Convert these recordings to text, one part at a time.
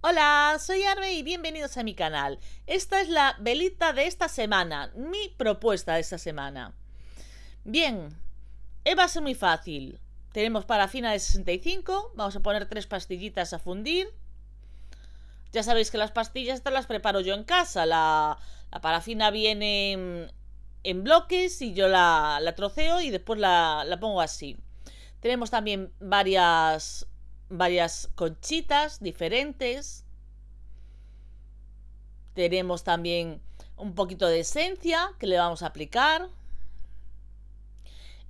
Hola, soy Arbe y bienvenidos a mi canal. Esta es la velita de esta semana, mi propuesta de esta semana. Bien, eh, va a ser muy fácil. Tenemos parafina de 65, vamos a poner tres pastillitas a fundir. Ya sabéis que las pastillas estas las preparo yo en casa. La, parafina viene en, bloques y yo la, troceo y después la, la pongo así. Tenemos también varias varias conchitas diferentes. Tenemos también un poquito de esencia que le vamos a aplicar.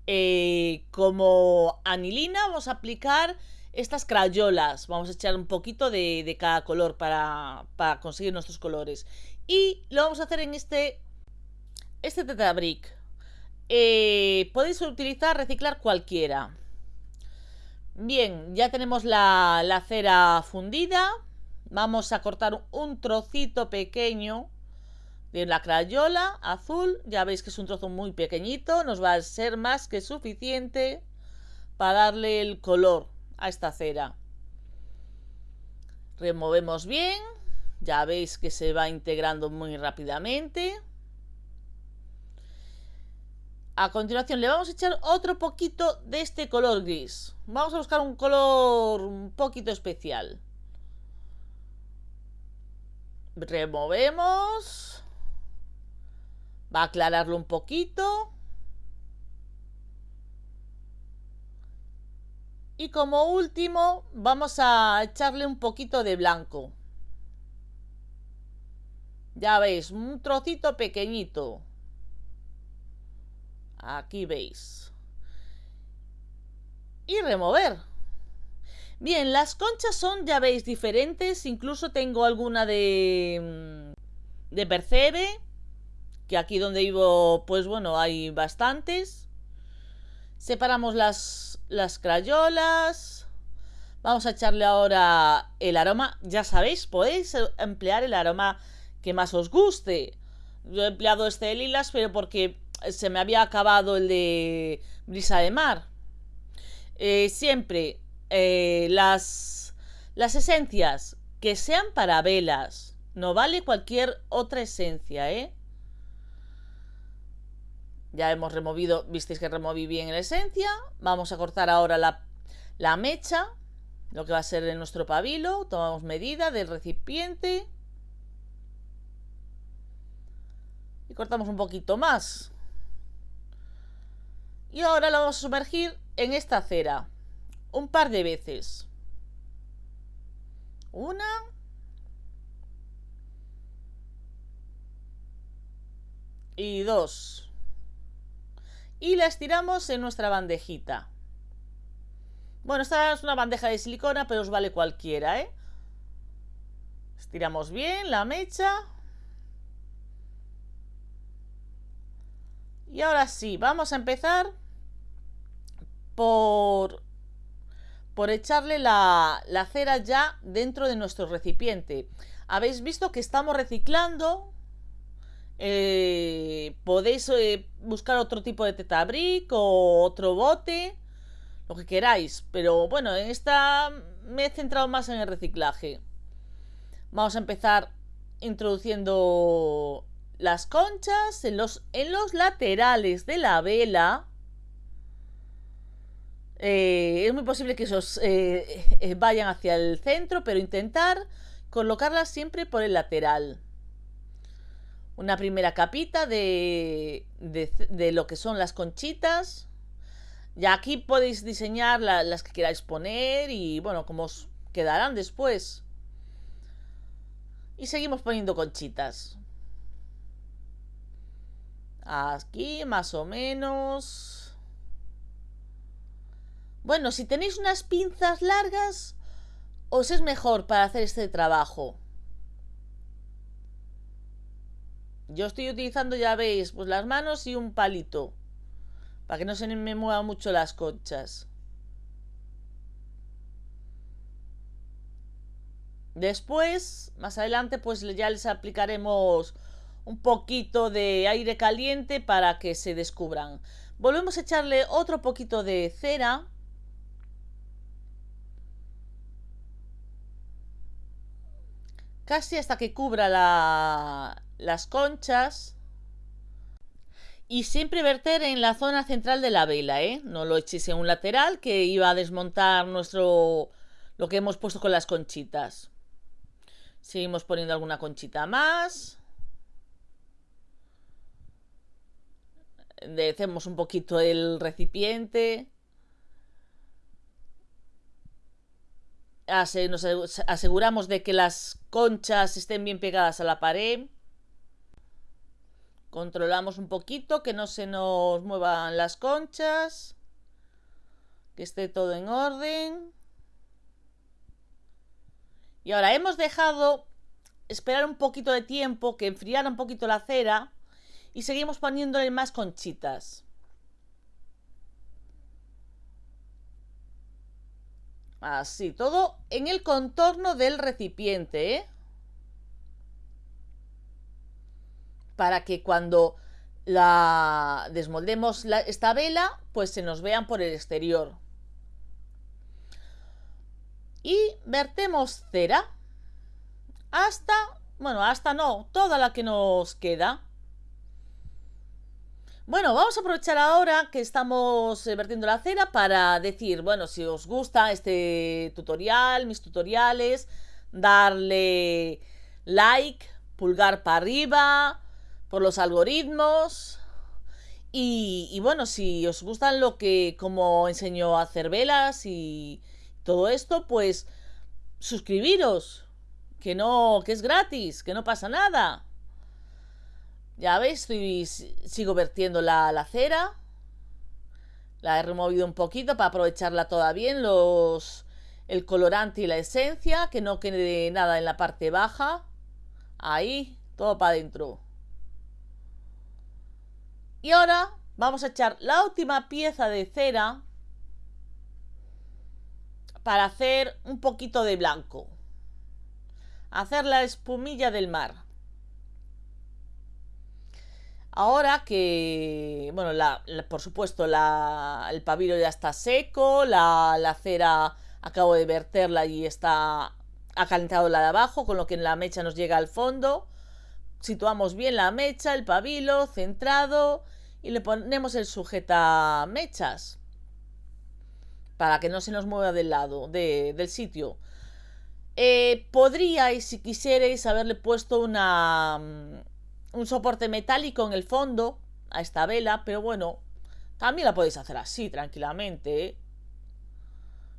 Eh, como anilina vamos a aplicar estas crayolas. Vamos a echar un poquito de, cada color para, conseguir nuestros colores. Y lo vamos a hacer en este, este tetabric. Eh, podéis utilizar, reciclar cualquiera. Bien, ya tenemos la, cera fundida. Vamos a cortar un trocito pequeño de la crayola azul. Ya veis que es un trozo muy pequeñito. Nos va a ser más que suficiente para darle el color a esta cera. Removemos bien. Ya veis que se va integrando muy rápidamente. A continuación le vamos a echar otro poquito de este color gris. Vamos a buscar un color un poquito especial. Removemos. Va a aclararlo un poquito. Y como último vamos a echarle un poquito de blanco. Ya veis, un trocito pequeñito. Aquí veis. Y remover. Bien, las conchas son, ya veis, diferentes. Incluso tengo alguna de, mm, de percebe. Que aquí donde vivo, pues bueno, hay bastantes. Separamos las, las crayolas. Vamos a echarle ahora el aroma. Ya sabéis, podéis emplear el aroma que más os guste. Yo he empleado este de lilas, pero porque se me había acabado el de brisa de mar. Eh, siempre eh, las, las esencias que sean para velas. No vale cualquier otra esencia, ¿eh? Ya hemos removido, visteis que removí bien la esencia. Vamos a cortar ahora la, la mecha, lo que va a ser nuestro pabilo. Tomamos medida del recipiente. Y cortamos un poquito más. Y ahora lo vamos a sumergir en esta cera. Un par de veces. Una. Y dos. Y la estiramos en nuestra bandejita. Bueno, esta es una bandeja de silicona, pero os vale cualquiera, ¿eh? Estiramos bien la mecha. Y ahora sí, vamos a empezar por, por echarle la, cera ya dentro de nuestro recipiente. Habéis visto que estamos reciclando. Eh, podéis eh, buscar otro tipo de tetabric o otro bote, lo que queráis. Pero bueno, en esta me he centrado más en el reciclaje. Vamos a empezar introduciendo las conchas en los, en los laterales de la vela. Eh, es muy posible que esos eh, eh, vayan hacia el centro, pero intentar colocarlas siempre por el lateral. Una primera capita de, de, lo que son las conchitas. Ya aquí podéis diseñar las que queráis poner y bueno, como os quedarán después. Y seguimos poniendo conchitas. Aquí más o menos. Bueno, si tenéis unas pinzas largas, os es mejor para hacer este trabajo. Yo estoy utilizando, ya veis, pues las manos y un palito. Para que no se me muevan mucho las conchas. Después, más adelante, pues ya les aplicaremos un poquito de aire caliente para que se descubran. Volvemos a echarle otro poquito de cera. casi hasta que cubra la, las conchas. Y siempre verter en la zona central de la vela, ¿eh? No lo echéis en un lateral que iba a desmontar nuestro... lo que hemos puesto con las conchitas. Seguimos poniendo alguna conchita más. Decemos un poquito el recipiente. Nos aseguramos de que las conchas estén bien pegadas a la pared. Controlamos un poquito que no se nos muevan las conchas. Que esté todo en orden. Y ahora hemos dejado esperar un poquito de tiempo, que enfriara un poquito la cera. Y seguimos poniéndole más conchitas. Así, todo en el contorno del recipiente, ¿eh? para que cuando la desmoldemos esta vela, pues se nos vean por el exterior. Y vertemos cera hasta, bueno, hasta no, toda la que nos queda. Bueno, vamos a aprovechar ahora que estamos eh, vertiendo la cera para decir, bueno, si os gusta este tutorial, mis tutoriales, darle like, pulgar para arriba, por los algoritmos. Y, bueno, si os gustan lo que, como enseño a hacer velas y todo esto, pues suscribiros, que no, que es gratis, que no pasa nada. Ya veis, sigo vertiendo la, la cera. La he removido un poquito para aprovecharla toda bien, los, el colorante y la esencia, que no quede nada en la parte baja. Ahí, todo para adentro. Y ahora vamos a echar la última pieza de cera para hacer un poquito de blanco. Hacer la espumilla del mar. Ahora que, bueno, por supuesto el pabilo ya está seco, la, cera acabo de verterla y está ha calentado la de abajo, con lo que la mecha nos llega al fondo situamos bien la mecha, el pabilo, centrado y le ponemos el sujeta mechas para que no se nos mueva del lado del sitio. Eh, podríais, si quisierais, haberle puesto una, mm, un soporte metálico en el fondo a esta vela, pero bueno, también la podéis hacer así, tranquilamente. ¿eh?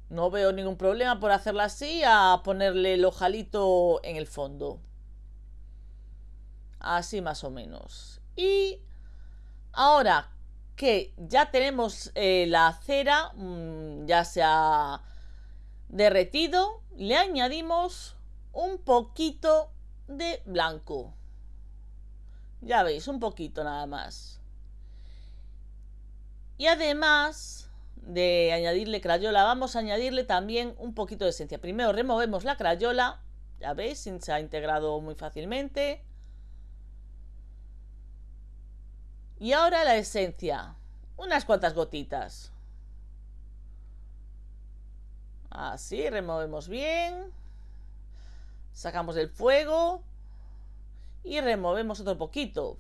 No veo ningún problema por hacerla así a ponerle el ojalito en el fondo. Así más o menos. Y ahora que ya tenemos eh, la cera, mm, ya se ha derretido, le añadimos un poquito de blanco. Ya veis, un poquito nada más. Y además de añadirle crayola, vamos a añadirle también un poquito de esencia. Primero removemos la crayola, ya veis, se ha integrado muy fácilmente. Y ahora la esencia. Unas cuantas gotitas. Así, removemos bien. Sacamos el fuego. Y removemos otro poquito.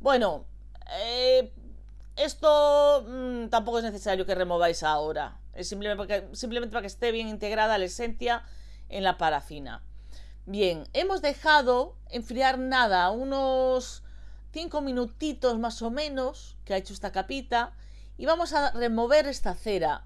Bueno, eh, esto mm, tampoco es necesario que remováis ahora. Es simplemente, simplemente para que esté bien integrada la esencia en la parafina. Bien, hemos dejado enfriar nada, unos cinco minutitos más o menos que ha hecho esta capita y vamos a remover esta cera.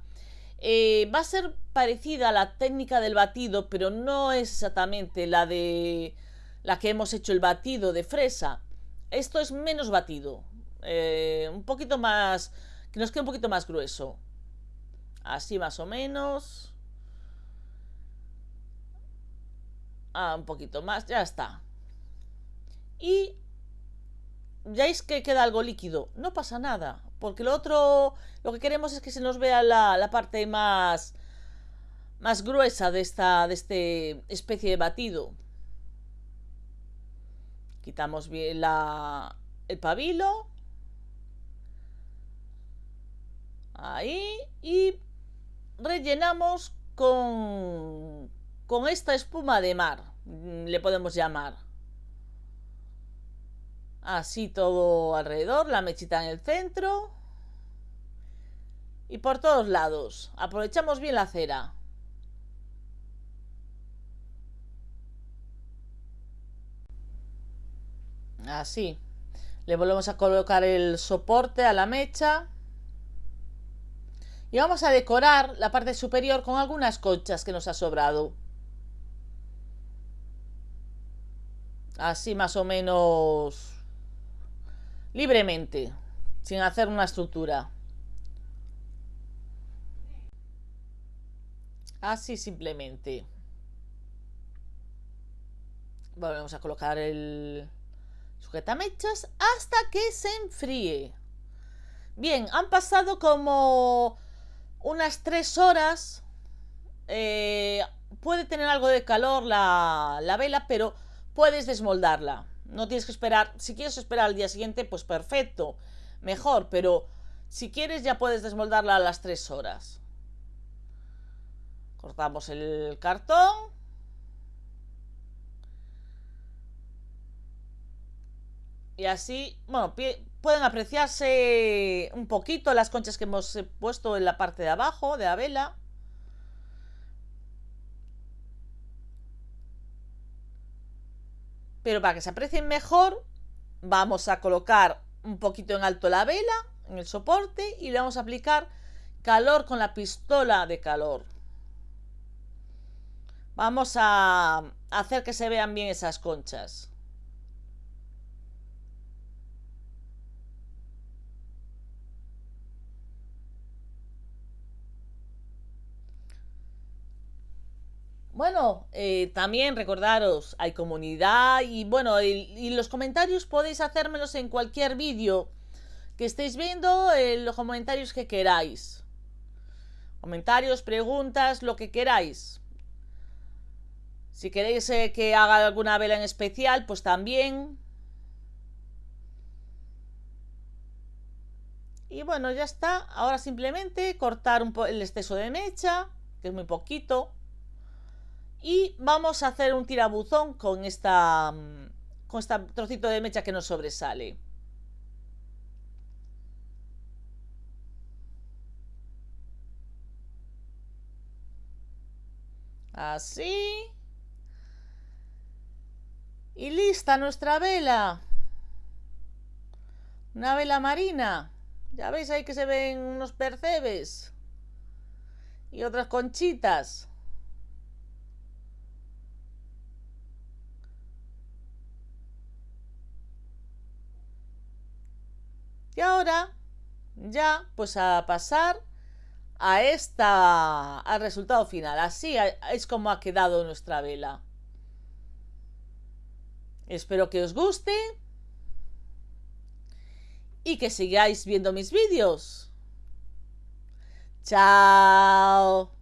Eh, va a ser parecida a la técnica del batido, pero no es exactamente la de la que hemos hecho el batido de fresa. Esto es menos batido, eh, un poquito más, que nos quede un poquito más grueso. Así más o menos. Ah, un poquito más, ya está. Y veis que queda algo líquido, no pasa nada, porque lo otro, lo que queremos es que se nos vea la, parte más, más gruesa de esta de este especie de batido. Quitamos bien la, el pabilo. Ahí. Y rellenamos con, con esta espuma de mar. mm, le podemos llamar. Así todo alrededor, la mechita en el centro. Y por todos lados. Aprovechamos bien la cera. Así. Le volvemos a colocar el soporte a la mecha. Y vamos a decorar la parte superior con algunas conchas que nos ha sobrado. Así más o menos libremente, sin hacer una estructura. Así simplemente. Volvemos a colocar el sujetamechas hasta que se enfríe. Bien, han pasado como unas tres horas. Eh, puede tener algo de calor la, la vela, pero puedes desmoldarla. No tienes que esperar. Si quieres esperar al día siguiente, pues perfecto. Mejor, pero si quieres ya puedes desmoldarla a las 3 horas. Cortamos el cartón. Y así, bueno, pueden apreciarse un poquito las conchas que hemos puesto en la parte de abajo de la vela. Pero para que se aprecien mejor, vamos a colocar un poquito en alto la vela, en el soporte, y le vamos a aplicar calor con la pistola de calor. Vamos a hacer que se vean bien esas conchas. Bueno, eh, también recordaros, hay comunidad y bueno, y, los comentarios podéis hacérmelos en cualquier vídeo que estéis viendo, en los comentarios que queráis. Comentarios, preguntas, lo que queráis. Si queréis eh, que haga alguna vela en especial, pues también. Y bueno, ya está. Ahora simplemente cortar un el exceso de mecha, que es muy poquito. Y vamos a hacer un tirabuzón con esta con este trocito de mecha que nos sobresale. Así. Y lista nuestra vela. Una vela marina. Ya veis ahí que se ven unos percebes. Y otras conchitas. Y ahora ya pues a pasar a esta al resultado final. Así es como ha quedado nuestra vela. Espero que os guste y que sigáis viendo mis vídeos. Chao.